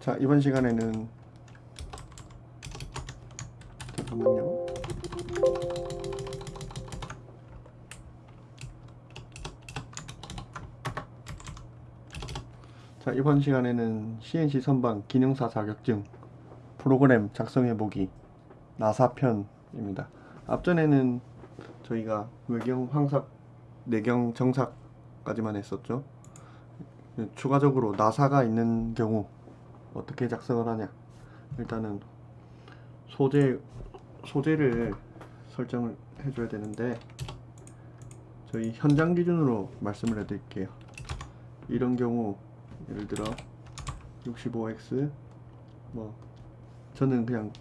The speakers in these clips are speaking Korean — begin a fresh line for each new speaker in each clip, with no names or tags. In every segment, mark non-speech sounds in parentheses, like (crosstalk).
자 이번 시간에는 잠깐만요. 자 이번 시간에는 CNC 선반 기능사 자격증 프로그램 작성해보기 나사편입니다. 앞전에는 저희가 외경 황삭 내경 정삭까지만 했었죠. 추가적으로 나사가 있는 경우 어떻게 작성을 하냐. 일단은 소재 소재를 설정을 해줘야 되는데 저희 현장 기준으로 말씀을 해드릴게요. 이런 경우 예를 들어 65x 뭐 저는 그냥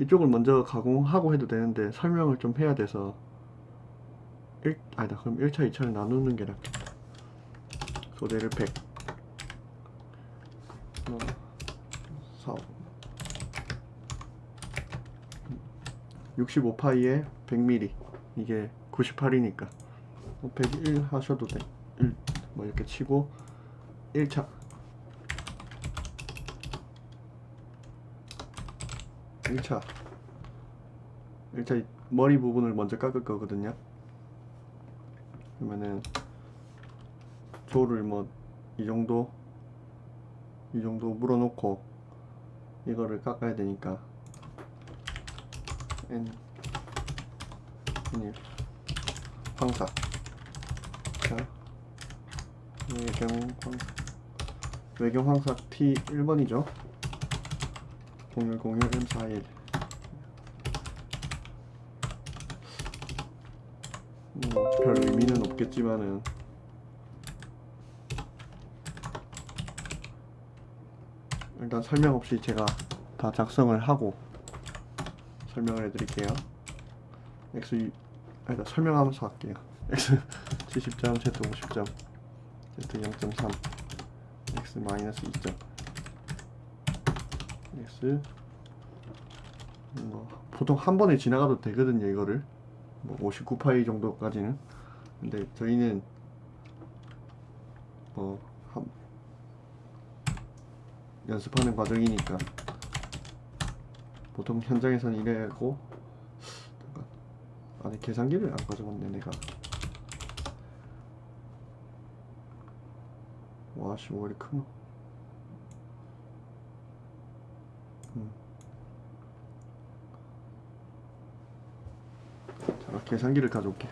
이쪽을 먼저 가공하고 해도 되는데 설명을 좀 해야 돼서 1, 아니다. 그럼 1차 2차를 나누는 게 낫겠다. 소재를 100 어, 4 65파이에 100mm 이게 98이니까. 101 하셔도 돼. 1, 뭐 이렇게 치고 1차. 1차. 1차 머리 부분을 먼저 깎을 거거든요. 그러면은 조를 뭐 이 정도? 이 정도 물어놓고 이거를 깎아야 되니까. N N 황사. 자 외경 황사. 외경 황사 T 1번이죠? 0101 M41 뭐별 의미는 없겠지만은 일단 설명 없이 제가 다 작성을 하고 설명을 해드릴게요. X 일단 설명하면서 할게요. X (laughs) 70점, Z 50점, Z 0.3, X 마이너스 2점, X 뭐 보통 한 번에 지나가도 되거든요 이거를 뭐 59파이 정도까지는 근데 저희는 뭐 한, 연습하는 과정이니까. 보통 현장에서는 이래고 아니 계산기를 안 가져왔네 내가. 와씨 왜 이리 크노 음. 자 계산기를 가져올게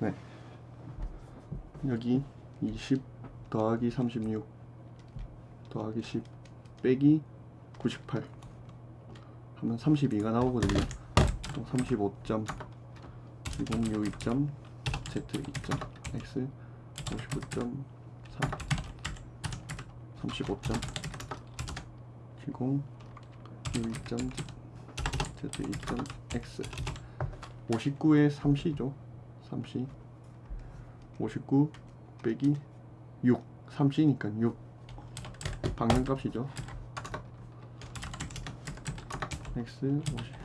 네 여기 20 더하기 36 더하기 10 빼기 98 하면 32가 나오거든요. 35점 2062점 Z 2점 X 59.3 35점 70 62점 Z 2점 X. 59에 3C죠. 3C 59 빼기 6 3C니까 6 방향값이죠. X 50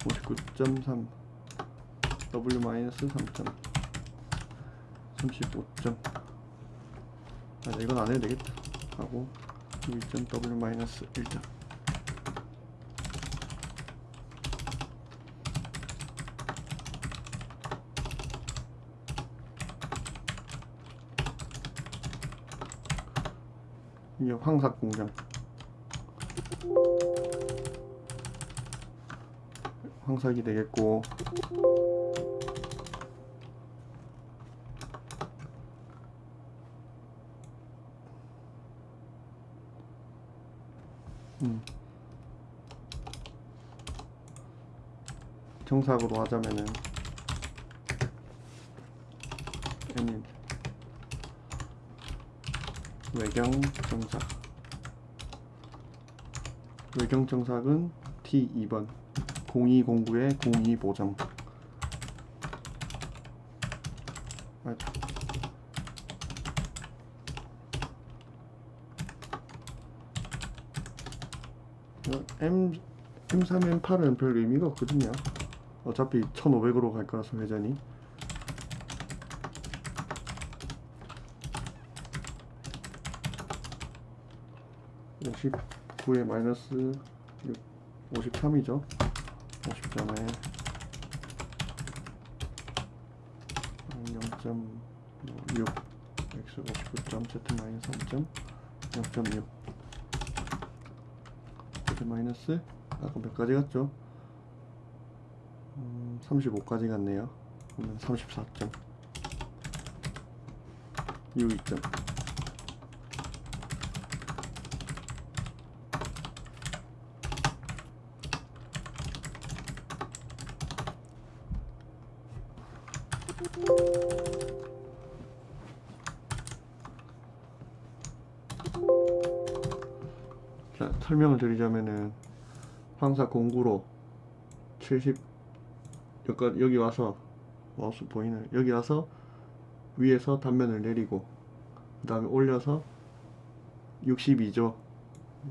59.3 W 마이너스 3점. 35점. 아 이건 안 해도 되겠다. 하고 2점 W 마이너스 1점 이게 황삭 공장. 황삭이 되겠고. 음. 정삭으로 하자면은. N인 외경 정삭 외경 정삭은 T2번 0209에 02 보정 맞아. 어, M M3, M8은 별 의미가 없거든요. 어차피 1,500으로 갈 거라서 회전이. 59에 마이너스 6, 53이죠. 50점에 0.6 x 59점 z 마이너스 3점 0.6 z 마이너스 아까 몇 가지 갔죠? 음, 35까지 갔네요. 그러면 34점 u 2점 자, 설명을 드리자면은 황사 공구로 70 여기, 와서 마우스 보이나요? 여기 와서 위에서 단면을 내리고 그 다음에 올려서 62죠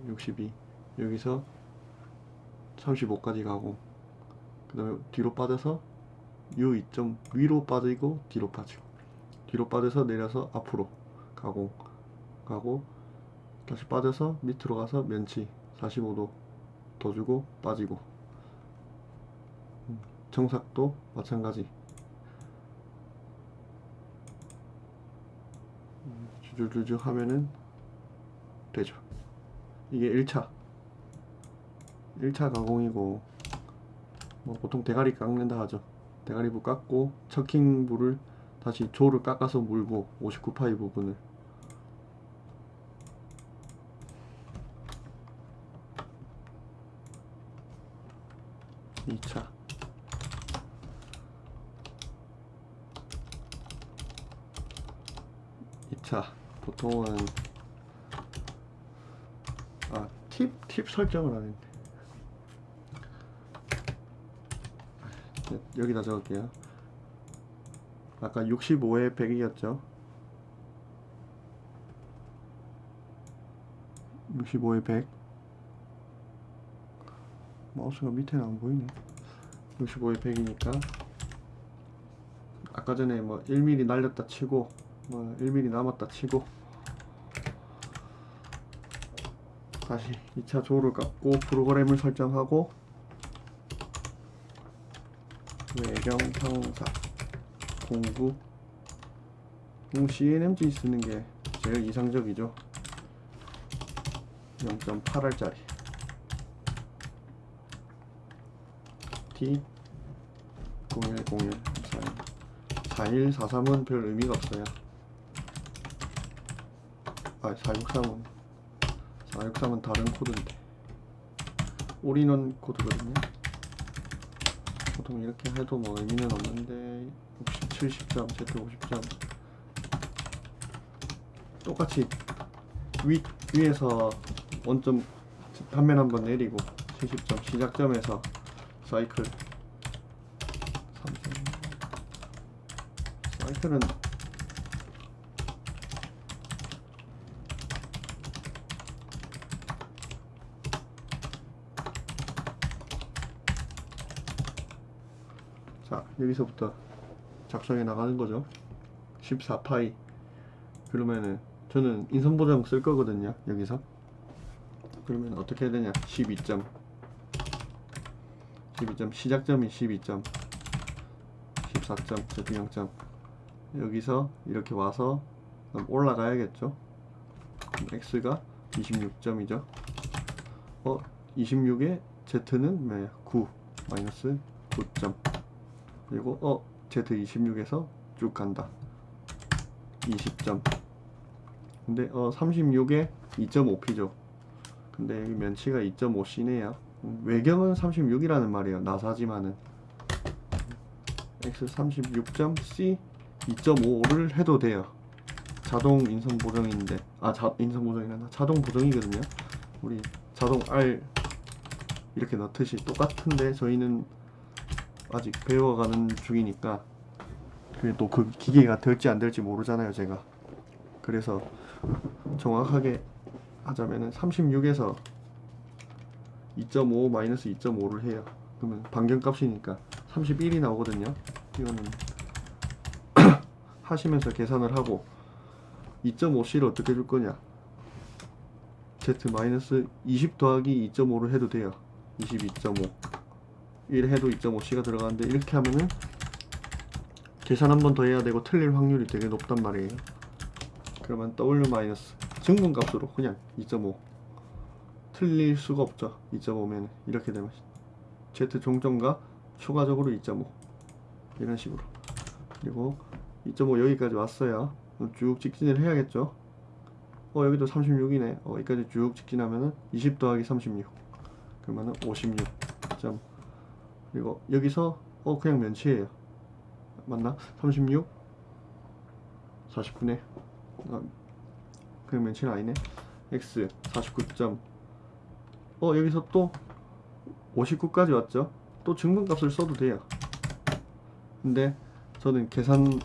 62 여기서 35까지 가고 그 다음에 뒤로 빠져서 U 2점 위로 빠지고 뒤로 빠지고 뒤로 빠져서 내려서 앞으로 가고 가고 다시 빠져서 밑으로 가서 면치 45도 더 주고 빠지고. 음, 정삭도 마찬가지. 음, 주줄주줄 하면은 되죠. 이게 1차. 1차 가공이고 뭐 보통 대가리 깎는다 하죠 대가리부 깎고 척킹부를 다시 조를 깎아서 물고 59파이 부분을. 2차. 2차. 보통은 아 팁 팁 설정을 안 했네 네, 여기다 적을게요. 아까 65에 100이었죠? 65에 100 마우스가 밑에는 안 보이네. 65에 100이니까. 아까 전에 뭐 1mm 날렸다 치고 뭐 1mm 남았다 치고. 다시 2차 조를 깎고 프로그램을 설정하고 외 경 형사. 공구. 음, CNMG 쓰는 게 제일 이상적이죠. 0.8알짜리. T 0101 41 4143은 별 의미가 없어요. 아 463은. 463은 다른 코드인데. 올인원 코드거든요 보통 이렇게 해도 뭐 의미는 없는데 60, 70점, Z 50점. 똑같이 위, 위에서 원점 단면 한번 내리고 70점 시작점에서 사이클 3점. 사이클은 자 여기서부터 작성해 나가는 거죠. 14파이. 그러면은 저는 인선 보정 쓸 거거든요 여기서. 그러면 어떻게 해야 되냐? 12점. 12점. 시작점이 12점. 14점. Z 0점. 여기서 이렇게 와서 그럼 올라가야겠죠? 그럼 X가 26점이죠. 어 26에 Z는 뭐야? 9 마이너스 9점 그리고 어 Z26에서 쭉 간다. 20점. 근데 어 36에 2.5P죠. 근데 여기 면치가 2.5C네요. 외경은 36이라는 말이에요. 나사지만은. X 36점 C 2.5를 해도 돼요. 자동 인선 보정인데. 아 자, 인선 보정이란다 자동 보정이거든요. 우리 자동 R 이렇게 넣듯이 똑같은데 저희는 아직 배워가는 중이니까 그게 또 그 기계가 될지 안 될지 모르잖아요 제가. 그래서 정확하게 하자면은 36에서 2.5 마이너스 2.5를 해요. 그러면 반경값이니까 31이 나오거든요. 이거는 (clears throat) 하시면서 계산을 하고 2.5c를 어떻게 줄 거냐? z 마이너스 20 더하기 2.5를 해도 돼요. 22.5 1 해도 2.5c가 들어가는데 이렇게 하면은 계산 한 번 더 해야 되고 틀릴 확률이 되게 높단 말이에요. 그러면 w 증분값으로 그냥 2.5 틀릴 수가 없죠. 2.5면 이렇게 되면 z 종점과 추가적으로 2.5 이런 식으로. 그리고 2.5 여기까지 왔어요. 쭉 직진을 해야겠죠? 어 여기도 36이네. 어 여기까지 쭉 직진하면은 20 더하기 36 그러면은 56점 그리고 여기서 어 그냥 면치예요. 맞나? 36 49네? 아, 그냥 면치는 아니네. X 49점. 어 여기서 또 59까지 왔죠? 또 증분값을 써도 돼요. 근데 저는 계산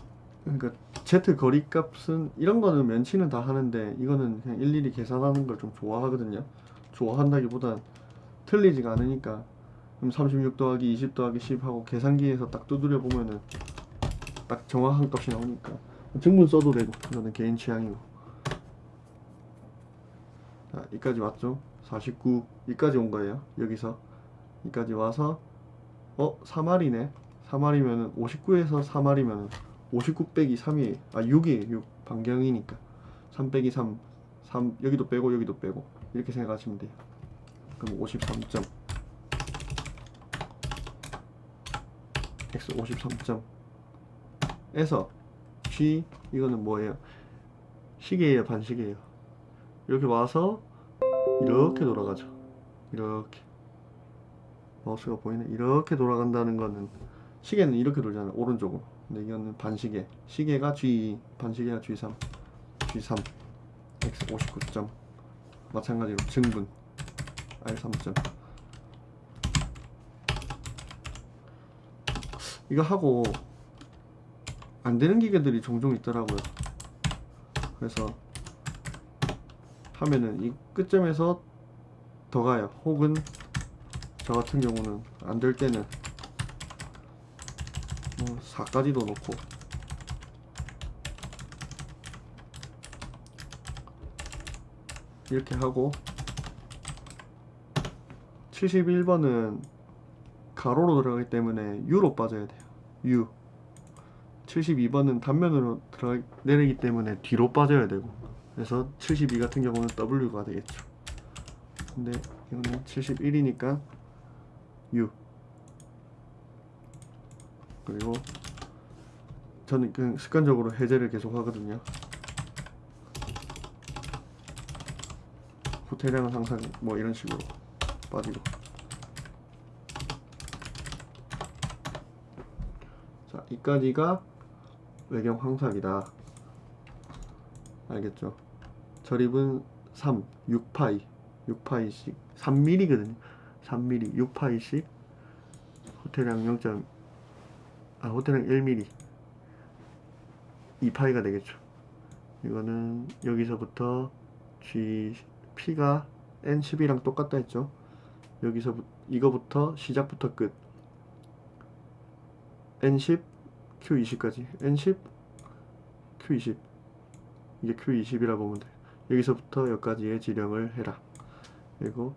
그러니까 z 거리값은 이런 거는 면치는 다 하는데 이거는 그냥 일일이 계산하는 걸 좀 좋아하거든요. 좋아한다기보단 틀리지가 않으니까 그럼 36 더하기 20 더하기 10 하고 계산기에서 딱 두드려 보면은 딱 정확한 값이 나오니까 증분 써도 되고 이거는 개인 취향이고. 자 여기까지 왔죠? 49 여기까지 온 거예요 여기서. 여기까지 와서 어 3알이네. 3알이면은 59에서 3알이면은 59 빼기 3이에요 아 6이에요 6 반경이니까. 3 빼기 3 3 여기도 빼고 여기도 빼고. 이렇게 생각하시면 돼요. 그럼 53점 x 53점 에서 g 이거는 뭐예요? 시계예요 반시계예요. 이렇게 와서 이렇게 돌아가죠. 이렇게. 마우스가 보이네 이렇게 돌아간다는 거는 시계는 이렇게 돌잖아요 오른쪽으로. 근데 이거는 반시계. 시계가 G 반시계가 G3 G3 X 59점. 마찬가지로 증분. R 3점 이거 하고 안 되는 기계들이 종종 있더라고요. 그래서 하면은 이 끝점에서 더 가요. 혹은 저 같은 경우는 안 될 때는 뭐 4까지도 놓고. 이렇게 하고 71번은 가로로 들어가기 때문에 U로 빠져야 돼요 U 72번은 단면으로 들어 내리기 때문에 뒤로 빠져야 되고. 그래서 72 같은 경우는 W가 되겠죠. 근데 이거는 71이니까 U 그리고 저는 그냥 습관적으로 해제를 계속 하거든요. 호텔량은 항상 뭐 이런 식으로 빠지고 이까지가 외경 황삭이다. 알겠죠? 절입은 3 6파이 6파이씩 3mm거든요. 3mm 6파이씩 호텔량 0. 아 호텔량 1mm 2파이가 되겠죠. 이거는 여기서부터 G P가 N10이랑 똑같다 했죠. 여기서 이거부터 시작부터 끝. N10 Q20까지? N10 Q20 이게 Q20이라 보면 돼. 여기서부터 여기까지의 지령을 해라. 그리고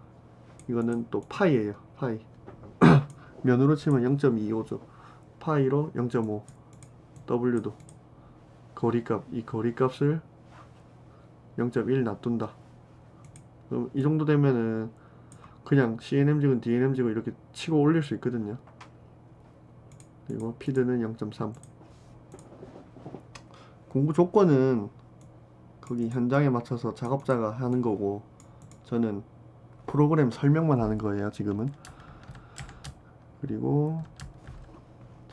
이거는 또 파이예요. 파이. (clears throat) 면으로 치면 0.25죠. 파이로 0.5 W도. 거리값. 이 거리값을 0.1 놔둔다. 그럼 이 정도 되면은 그냥 CNM직은 DNM직을 이렇게 치고 올릴 수 있거든요 그리고 피드는 0.3 공부 조건은 거기 현장에 맞춰서 작업자가 하는 거고 저는 프로그램 설명만 하는 거예요 지금은. 그리고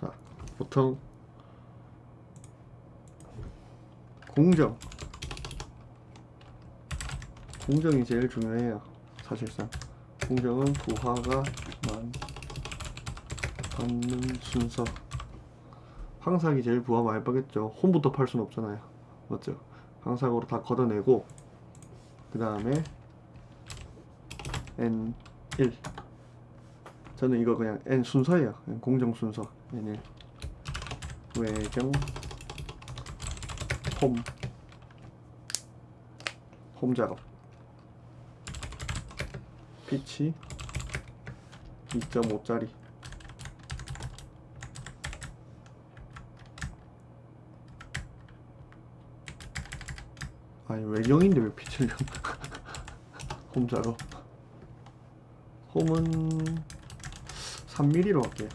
자 보통 공정. 공정이 제일 중요해요 사실상. 공정은 부하가 만 받는 순서 황삭이 제일 부하 많이 빠겠죠. 홈부터 팔 수는 없잖아요. 맞죠? 황삭으로 다 걷어내고 그 다음에 N1 저는 이거 그냥 N 순서예요. 그냥 공정 순서 N1 외경 홈 홈 작업 피치 2.5짜리 아니 외경인데 왜 피치를 홈 작업 홈은 3mm로 할게요.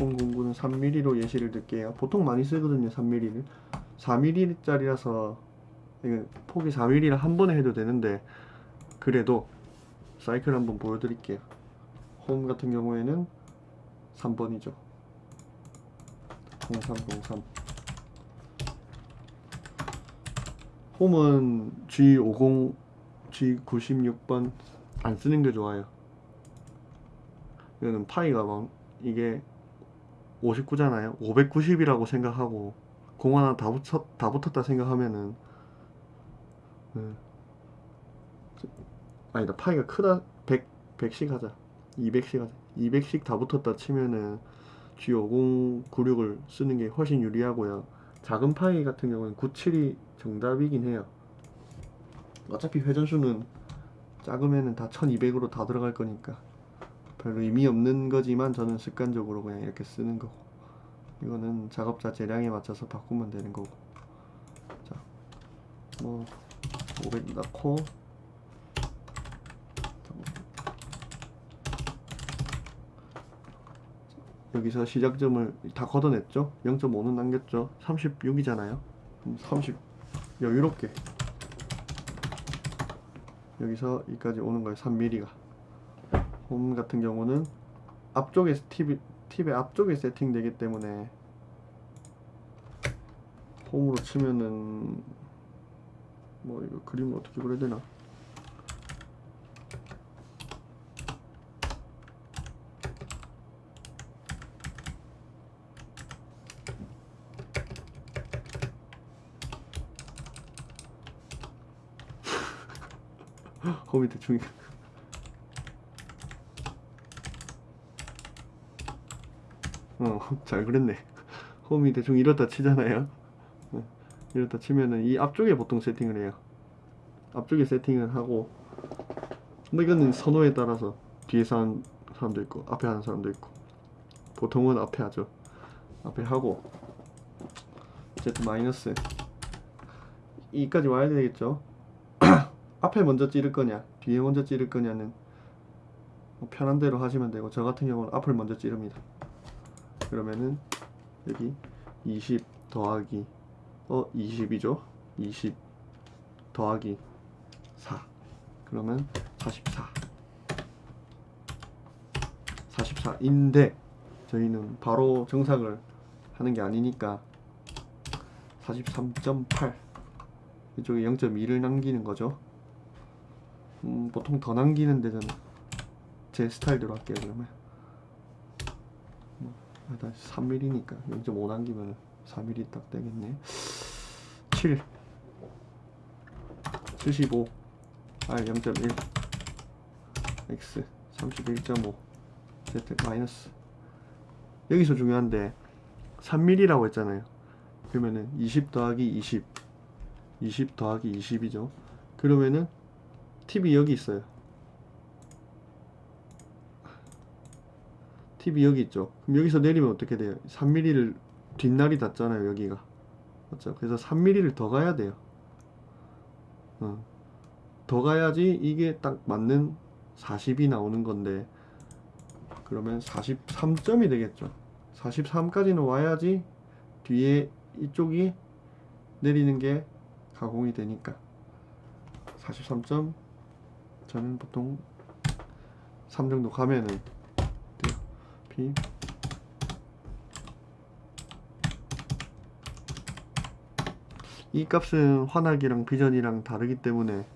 홈 공구는 3mm로 예시를 들게요. 보통 많이 쓰거든요 3mm를. 4mm짜리라서 이거 폭이 4mm라 한 번에 해도 되는데 그래도 사이클 한번 보여드릴게요. 홈 같은 경우에는 3번이죠 0303 홈은 G50 G96번 안 쓰는 게 좋아요. 이거는 파이가 막 이게 59잖아요. 590이라고 생각하고 공 하나 다, 붙였, 다 붙었다 생각하면은 음. 아니다 파이가 크다. 100, 100씩 하자. 200씩 하자. 200씩 다 붙었다 치면은 G50 96을 쓰는 게 훨씬 유리하고요. 작은 파이 같은 경우는 97이 정답이긴 해요. 어차피 회전수는 작으면은 다 1200으로 다 들어갈 거니까 별로 의미 없는 거지만 저는 습관적으로 그냥 이렇게 쓰는 거고 이거는 작업자 재량에 맞춰서 바꾸면 되는 거고. 자 뭐 500 넣고 여기서 시작점을 다 걷어냈죠? 0.5는 남겼죠? 36이잖아요. 그럼 30 여유롭게. 여기서 여기까지 오는 거예요 3mm가. 홈 같은 경우는 앞쪽에 팁이, 팁의 앞쪽에 세팅되기 때문에 홈으로 치면은 뭐 이거 그림을 어떻게 그려야 되나 홈이 대충 (laughs) 어, 잘 그렸네. 홈이 대충 이렇다 치잖아요. 어, 이렇다 치면은 이 앞쪽에 보통 세팅을 해요. 앞쪽에 세팅을 하고, 뭐 이거는 선호에 따라서 뒤에서 하는 사람도 있고, 앞에 하는 사람도 있고, 보통은 앞에 하죠. 앞에 하고, Z 마이너스. 이까지 와야 되겠죠? 앞에 먼저 찌를 거냐, 뒤에 먼저 찌를 거냐는 뭐 편한 대로 하시면 되고, 저 같은 경우는 앞을 먼저 찌릅니다. 그러면은 여기 20 더하기 어 20이죠? 20 더하기 4 그러면 44 44인데 저희는 바로 정삭을 하는 게 아니니까 43.8 이쪽에 0.2를 남기는 거죠 음, 보통 더 남기는데 저는 제 스타일대로 할게요 그러면. 아, 다시 3mm니까. 0.5 남기면 4mm 딱 되겠네. 7 75 R 0.1 X 31.5 Z 마이너스. 여기서 중요한데 3mm라고 했잖아요. 그러면은 20 더하기 20 20 더하기 20이죠. 그러면은 팁이 여기 있어요 팁이 여기 있죠. 그럼 여기서 내리면 어떻게 돼요? 3mm를 뒷날이 닿잖아요. 여기가. 맞죠? 그래서 3mm를 더 가야 돼요. 어. 더 가야지 이게 딱 맞는 40이 나오는 건데 그러면 43점이 되겠죠. 43까지는 와야지 뒤에 이쪽이 내리는 게 가공이 되니까 43점 저는 보통 3 정도 가면은 P 이 값은 환학이랑 비전이랑 다르기 때문에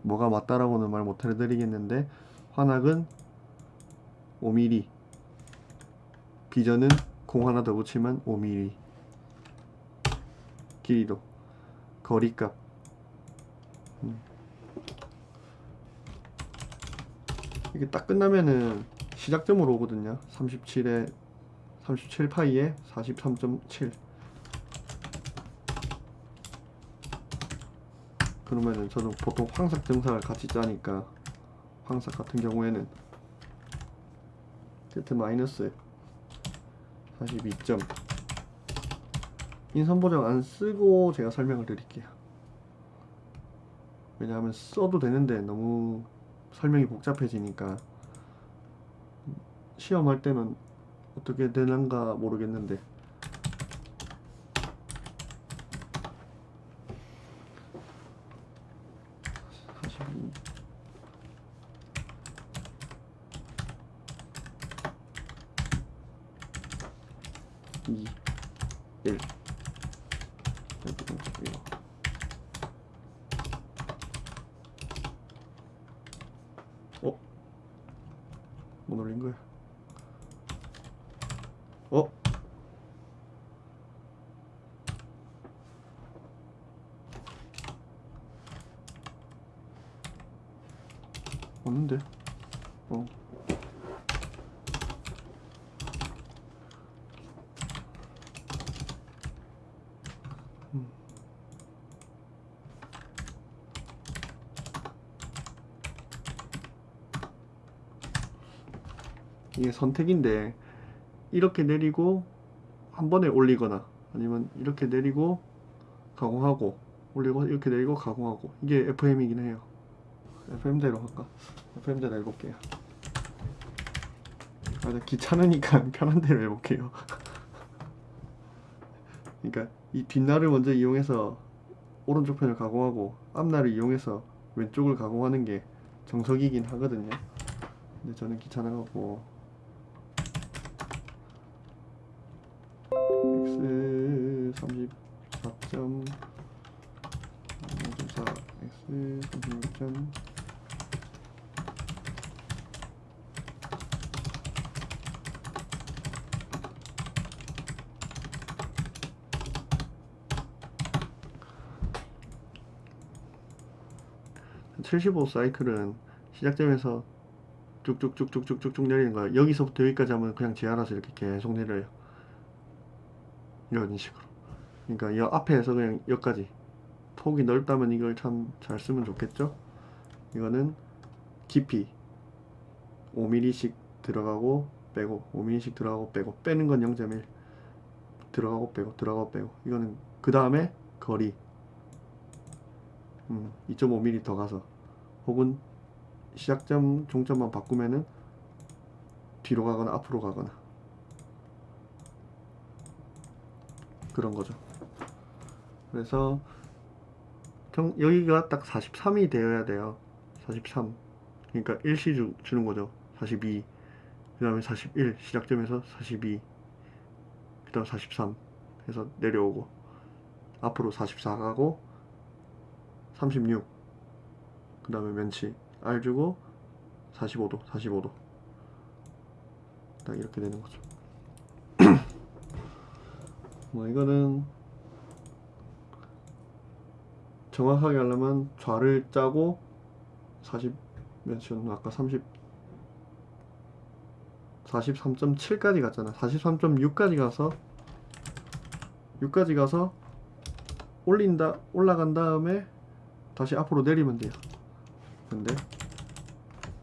뭐가 맞다라고는 말 못 해드리겠는데 환학은 5mm 비전은 공 하나 더 붙이면 5mm 길이도. 거리값. 음. 이게 딱 끝나면은 시작점으로 오거든요. 37에 37 파이에 43.7 그러면은 저는 보통 황삭 등삭을 같이 짜니까 황삭 같은 경우에는 Z 마이너스 42점. 인선 보정 안 쓰고 제가 설명을 드릴게요. 왜냐하면 써도 되는데 너무 설명이 복잡해지니까 시험할 때는 어떻게 되는가 모르겠는데 사십이 이 일 여기 좀 이거 어? 못 올린 거야 어? 없는데? 어. 음. 이게 선택인데 이렇게 내리고 한 번에 올리거나 아니면 이렇게 내리고 가공하고 올리고 이렇게 내리고 가공하고 이게 FM이긴 해요 FM대로 할까? FM대로 해볼게요. 아, 나 귀찮으니까 (laughs) 편한 대로 해볼게요. (laughs) 그러니까 이 뒷날을 먼저 이용해서 오른쪽 편을 가공하고 앞날을 이용해서 왼쪽을 가공하는 게 정석이긴 하거든요. 근데 저는 귀찮아갖고 (75) 사이클은 시작점에서 쭉쭉쭉쭉쭉쭉 내리는 거야. 여기서부터 여기까지 하면 그냥 지 알아서 이렇게 계속 내려요. 이런 식으로. 그러니까 이 앞에서 그냥 여기까지. 폭이 넓다면 이걸 참 잘 쓰면 좋겠죠? 이거는 깊이 5mm씩 들어가고 빼고 5mm씩 들어가고 빼고 빼는 건 0.1 들어가고 빼고 들어가고 빼고. 이거는 그 다음에 거리. 음, 2.5mm 더 가서 혹은 시작점 종점만 바꾸면은 뒤로 가거나 앞으로 가거나 그런 거죠. 그래서 경, 여기가 딱 43이 되어야 돼요. 43. 그러니까 1시 주, 주는 거죠. 42. 그 다음에 41. 시작점에서 42. 그 다음 43. 해서 내려오고. 앞으로 44 가고. 36. 그 다음에 면치. R 주고. 45도. 45도. 딱 이렇게 되는 거죠. (clears throat) 뭐 이거는 정확하게 하려면 좌를 짜고 40 몇이었나 아까 30 43.7까지 갔잖아 43.6까지 가서 6까지 가서 올린다 올라간 다음에 다시 앞으로 내리면 돼요 근데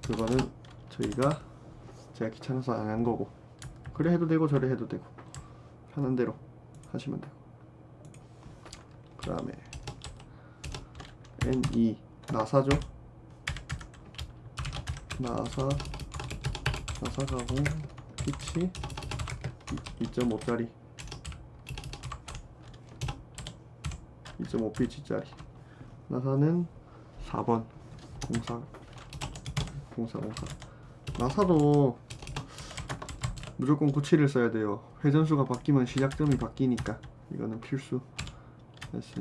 그거는 저희가 제가 귀찮아서 안 한 거고 그래 해도 되고 저래 해도 되고 편한 대로 하시면 되고. 그 다음에 N2 나사죠? 나사 나사 가공 피치? 2.5짜리. 2.5 피치짜리. 나사는 4번 공상 공상 공상 나사도 무조건 고치를 써야 돼요. 회전수가 바뀌면 시작점이 바뀌니까. 이거는 필수. 다시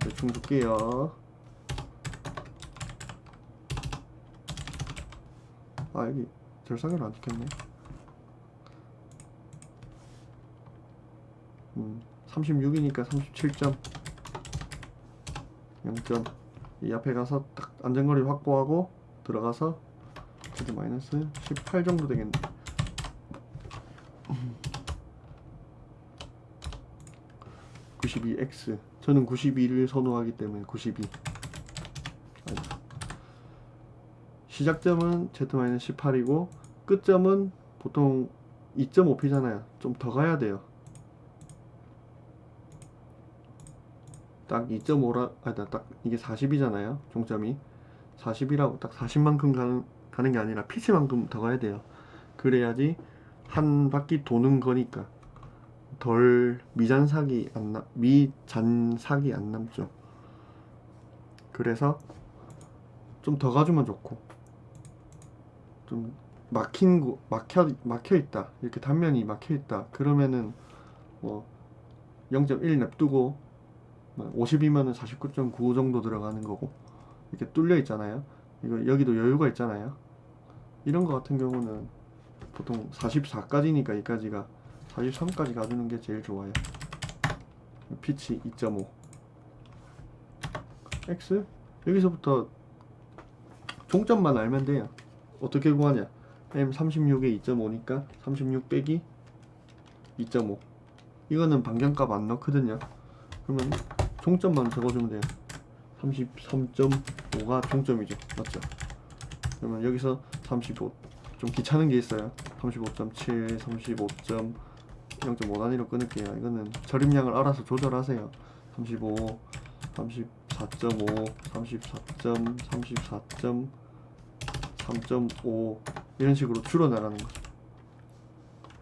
대충 줄게요. 아 여기 절삭을 안 찍혔네. 음 36이니까 37점. 0점. 이 앞에 가서 딱 안전거리 확보하고 들어가서 Z 마이너스 18 정도 되겠네 음. 92X 저는 92를 선호하기 때문에 92 아니다. 시작점은 Z-18이고 끝점은 보통 2.5p잖아요 좀 더 가야 돼요 딱 2.5라 아니다 딱 이게 40이잖아요 종점이. 40이라고 딱 40만큼 가는, 가는 게 아니라 피치만큼 더 가야 돼요. 그래야지 한 바퀴 도는 거니까. 덜 미잔삭이 안 남, 미잔삭이 안 남죠. 그래서 좀 더 가주면 좋고. 좀 막힌 구 막혀 막혀 있다. 이렇게 단면이 막혀 있다. 그러면은 뭐 0.1 냅두고 50이면은 49.9 정도 들어가는 거고 이렇게 뚫려 있잖아요. 이거 여기도 여유가 있잖아요. 이런 거 같은 경우는 보통 44까지니까 여기까지가 43까지 가주는 게 제일 좋아요. 피치 2.5 X? 여기서부터 종점만 알면 돼요. 어떻게 구하냐? M36에 2.5니까 36 빼기 2.5 이거는 반경값 안 넣거든요. 그러면 종점만 적어주면 돼요. 33.5가 종점이죠. 맞죠? 그러면 여기서 35 좀 귀찮은 게 있어요. 35.7 35. 0.5 단위로 끊을게요. 이거는 절임량을 알아서 조절하세요. 35 34.5 34점 34점 3.5 이런 식으로 줄여 나가는 거죠.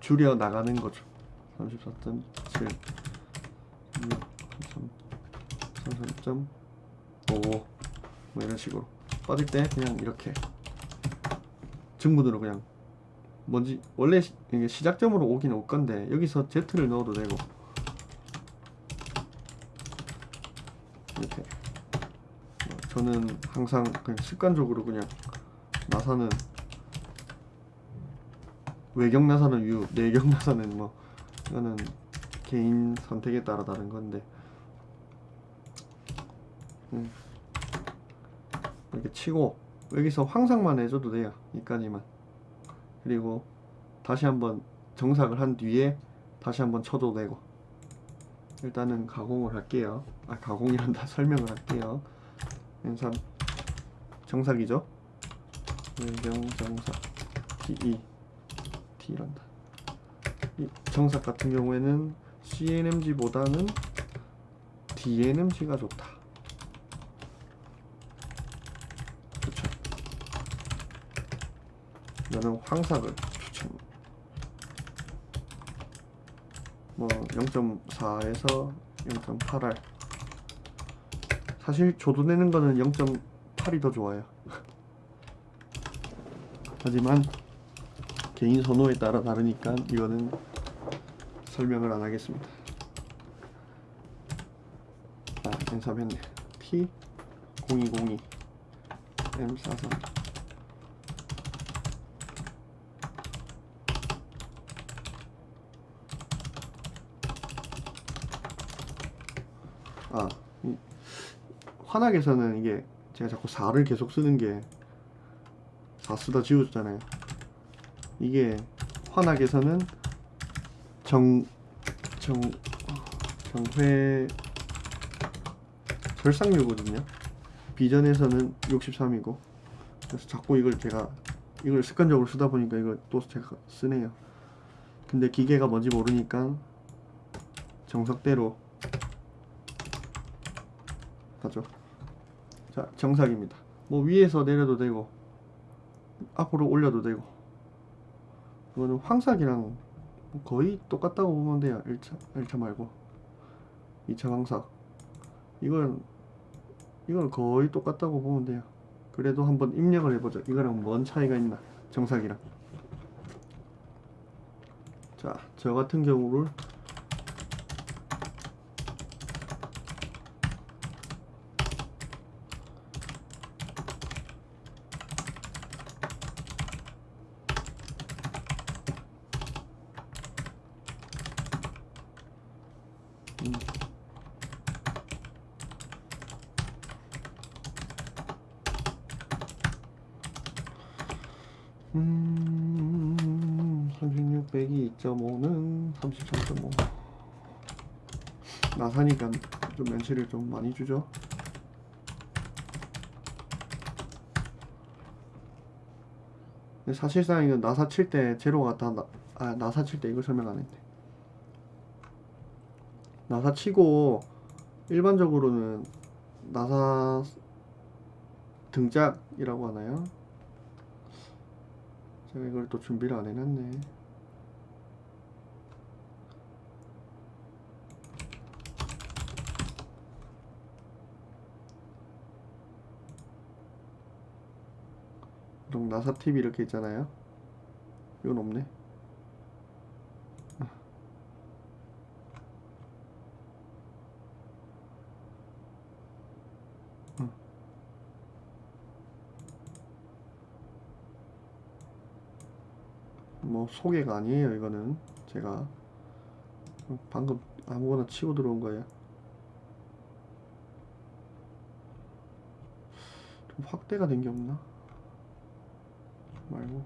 줄여 나가는 거죠. 34.7 33.5 뭐 이런 식으로. 빠질 때 그냥 이렇게 증문으로 그냥 뭔지 원래 시, 이게 시작점으로 오긴 올 건데 여기서 Z를 넣어도 되고. 이렇게. 어, 저는 항상 그냥 습관적으로 그냥 나사는 외경 나사는 U, 내경 나사는 뭐 이거는 개인 선택에 따라 다른 건데. 음. 이렇게 치고 여기서 황상만 해줘도 돼요 이까지만. 그리고 다시 한번 정삭을 한 뒤에 다시 한번 쳐도 되고. 일단은 가공을 할게요. 아 가공이란다 (laughs) 설명을 할게요. 연산 정삭이죠? 외경 정삭. TE T란다. 이 정삭 같은 경우에는 CNMG보다는 DNMG가 좋다 그쵸 나는 황삭을 추천 뭐 0.4에서 0.8R 사실 조도 내는 거는 0.8이 더 좋아요. (laughs) 하지만 개인 선호에 따라 다르니까 이거는 설명을 안 하겠습니다. 아 연습했네. T 0202 M43 아, 이 환학에서는 이게 제가 자꾸 4를 계속 쓰는 게 4 쓰다 지워졌잖아요. 이게 환학에서는 정, 정, 정회 절상류거든요. 비전에서는 63이고 그래서 자꾸 이걸 제가 이걸 습관적으로 쓰다 보니까 이걸 또 제가 쓰네요. 근데 기계가 뭔지 모르니까 정석대로 하죠. 자, 정삭입니다. 뭐 위에서 내려도 되고 앞으로 올려도 되고 이거는 황삭이랑 거의 똑같다고 보면 돼요. 1차, 1차 말고 2차 황삭 이건 이건 거의 똑같다고 보면 돼요. 그래도 한번 입력을 해보죠. 이거랑 뭔 차이가 있나 정삭이랑 자, 저 같은 경우를 음, 36 빼기 2.5는 33.5 나사니까 좀 면치를 좀 많이 주죠 근데 사실상 이거 나사 칠 때 제로가 다 나, 아 나사 칠 때 이걸 설명 안 했네 나사 치고 일반적으로는 나사 등짝이라고 하나요? 제가 이걸 또 준비를 안 해놨네. 나사 팁이 이렇게 있잖아요. 이건 없네. 뭐 소개가 아니에요 이거는 제가 방금 아무거나 치고 들어온 거예요 좀 확대가 된 게 없나? 말고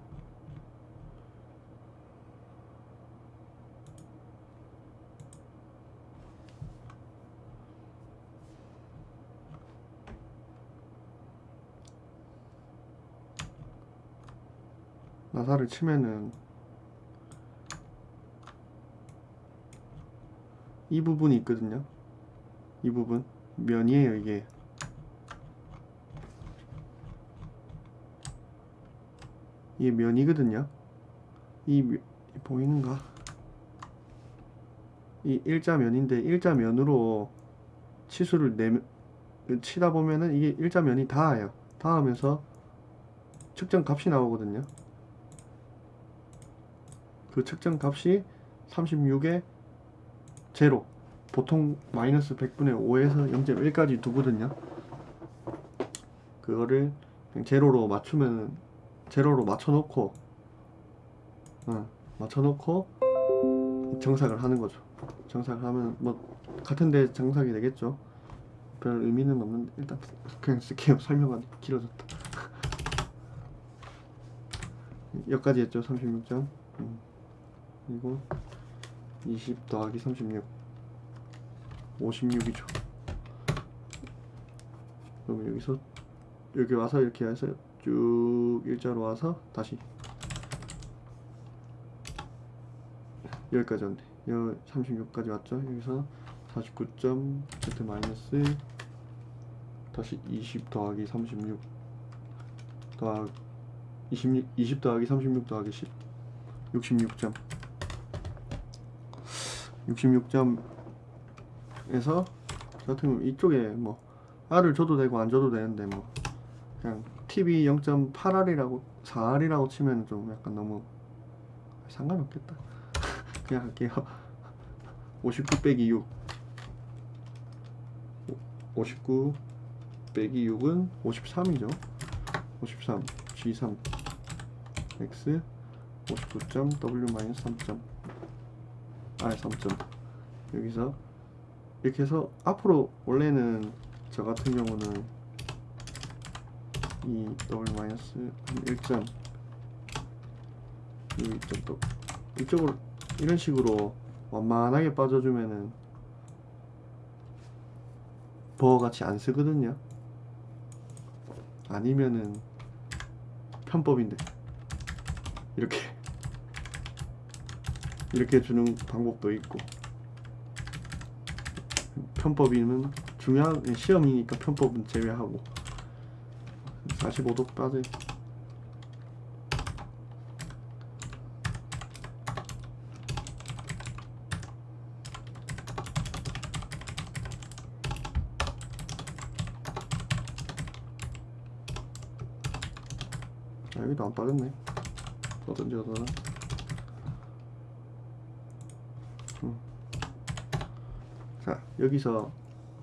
나사를 치면은 이 부분이 있거든요. 이 부분 면이에요 이게. 이게 면이거든요. 이 면- 보이는가? 이 일자면인데 일자면으로 치수를 내 치다 보면은 이게 일자면이 닿아요. 닿으면서 측정 값이 나오거든요. 그 측정 값이 36에 제로 보통 마이너스 100분의 5에서 0.1까지 두거든요 그거를 제로로 맞추면 제로로 맞춰놓고 어, 맞춰놓고 정삭을 하는 거죠. 정삭을 하면 뭐 같은데 정삭이 되겠죠. 별 의미는 없는데 일단 그냥 쓸게요. (laughs) 설명하기 길어졌다. (laughs) 여기까지 했죠. 36점. 음. 그리고 20 더하기 36 56이죠. 그럼 여기서 여기 와서 이렇게 해서 쭉 일자로 와서 다시. 여기까지 왔네. 여 36까지 왔죠? 여기서 49점 z 마이너스 다시 20 더하기 36 더하기 20, 20 더하기 36 더하기 10 66점. 66점에서 저 같은 경우 이쪽에 뭐 R을 줘도 되고 안 줘도 되는데 뭐 그냥 TV 0.8R이라고 4R이라고 치면 좀 약간 너무 상관없겠다. (laughs) 그냥 할게요. 59 빼기 6 59 빼기 6은 53이죠. 53 G3 X. 59점 W 마이너스 3점. R 3점. 여기서 이렇게 해서 앞으로 원래는 저 같은 경우는 이 W 마이너스 1점. 이 2점 또 이쪽으로 이런 식으로 완만하게 빠져주면은 버같이 안 쓰거든요. 아니면은 편법인데 이렇게 (laughs) 이렇게 주는 방법도 있고. 편법이면 중요한 시험이니까 편법은 제외하고 45도 빠져 아 여기도 안 빠졌네. 어떤지 어떠나? 자 여기서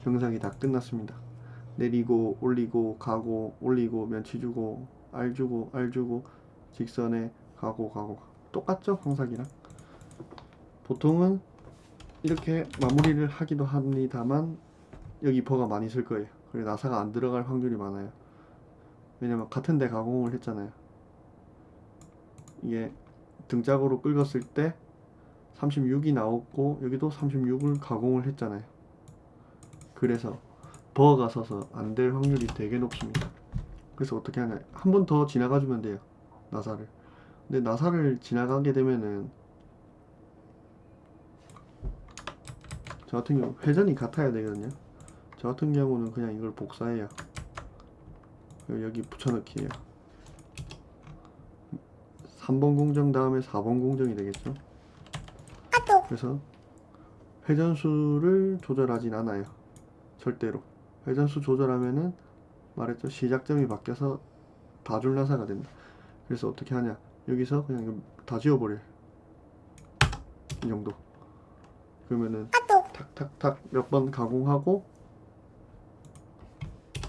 정상이 다 끝났습니다 내리고 올리고 가고 올리고 면치 주고 알 주고 알 주고 직선에 가고 가고. 똑같죠? 황삭이랑? 보통은 이렇게 마무리를 하기도 합니다만 여기 버가 많이 쓸 거예요. 그리고 나사가 안 들어갈 확률이 많아요. 왜냐면 같은 데 가공을 했잖아요. 이게 등짝으로 긁었을 때 36이 나왔고 여기도 36을 가공을 했잖아요. 그래서 버가 서서 안 될 확률이 되게 높습니다. 그래서 어떻게 하냐? 한 번 더 지나가 주면 돼요 나사를. 근데 나사를 지나가게 되면은 저 같은 경우 회전이 같아야 되거든요. 저 같은 경우는 그냥 이걸 복사해요. 그리고 여기 붙여넣기예요. 3번 공정 다음에 4번 공정이 되겠죠? 그래서 회전수를 조절하진 않아요. 절대로 회전수 조절하면은 말했죠. 시작점이 바뀌어서 다줄나사가 된다. 그래서 어떻게 하냐. 여기서 그냥 다 지워버려요 이 정도. 그러면은 탁탁탁 몇 번 가공하고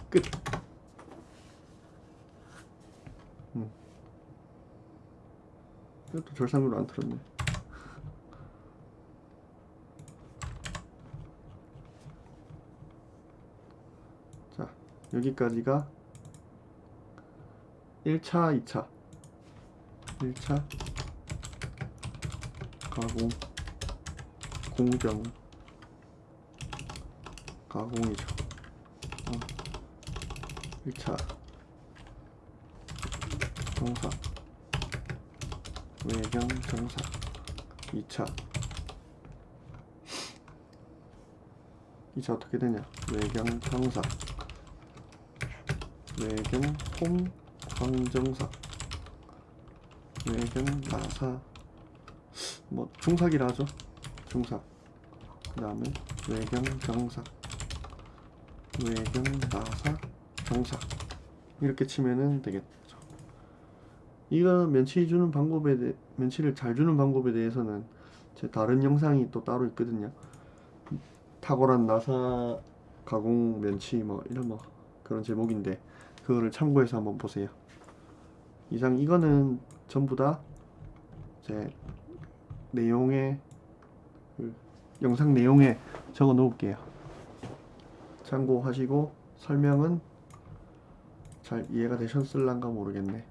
끝. 음. 이것도 절상으로 안 틀었네 자 여기까지가 1차, 2차. 1차 가공 공정 가공이죠. 어. 1차. 정사. 외경 정사. 2차. 2차 어떻게 되냐? 외경 정사 외경 홈 황정사. 외경 나사. 뭐 중삭이라 하죠. 중삭 그 다음에 외경 정삭 외경 나사 정삭 이렇게 치면은 되겠죠. 이거 면치 주는 방법에 대해 면치를 잘 주는 방법에 대해서는 제 다른 영상이 또 따로 있거든요. 탁월한 나사 가공 면치 뭐 이런 뭐 그런 제목인데 그거를 참고해서 한번 보세요. 이상 이거는 전부 다 제 내용에 그 영상 내용에 적어 놓을게요. 참고하시고 설명은 잘 이해가 되셨을란가 모르겠네.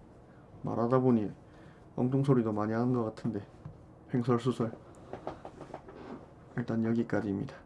말하다 보니 엉뚱 소리도 많이 하는 것 같은데 횡설수설. 일단 여기까지입니다.